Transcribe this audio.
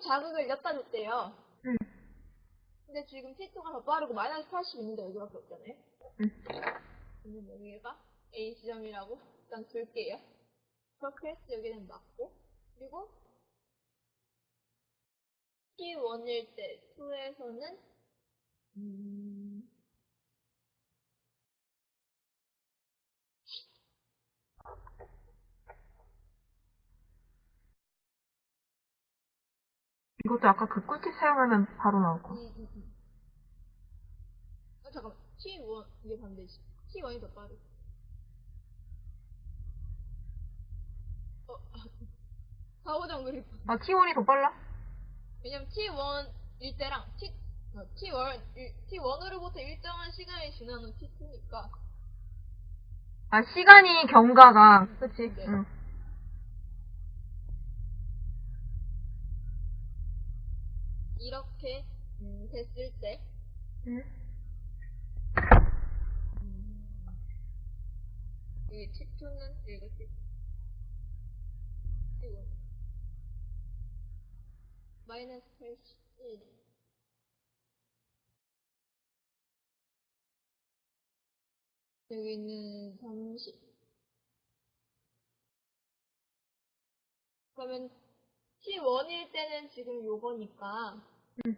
자극을 엿다 줬대요. 응. 근데 지금 T2가 더 빠르고 마이너스 80 있는데 여기밖에 없잖아요. 응. 여기가 A 지점이라고 일단 둘게요. 그렇게 해서 여기는 맞고 그리고 T1일 때 2에서는 음... 이것도 아까 그 꿀팁 사용하면 바로 나오고. 음, 음, 음. 아, 잠깐만. T1, 이게 반대지. T1이 더 빠르. 어, 가오장 그릴 뻔. 아, T1이 더 빨라? 왜냐면 T1일 때랑 T, 어, T1, T1으로부터 일정한 시간이 지난 후 T2니까. 아, 시간이 경과가, 그치? 네. 응. 이렇게, 음, 됐을 때, 응. 음, 이 T2는 이렇게, T1. 마이너스 81. 여기는 30. 그러면 T1일 때는 지금 요거니까, 응.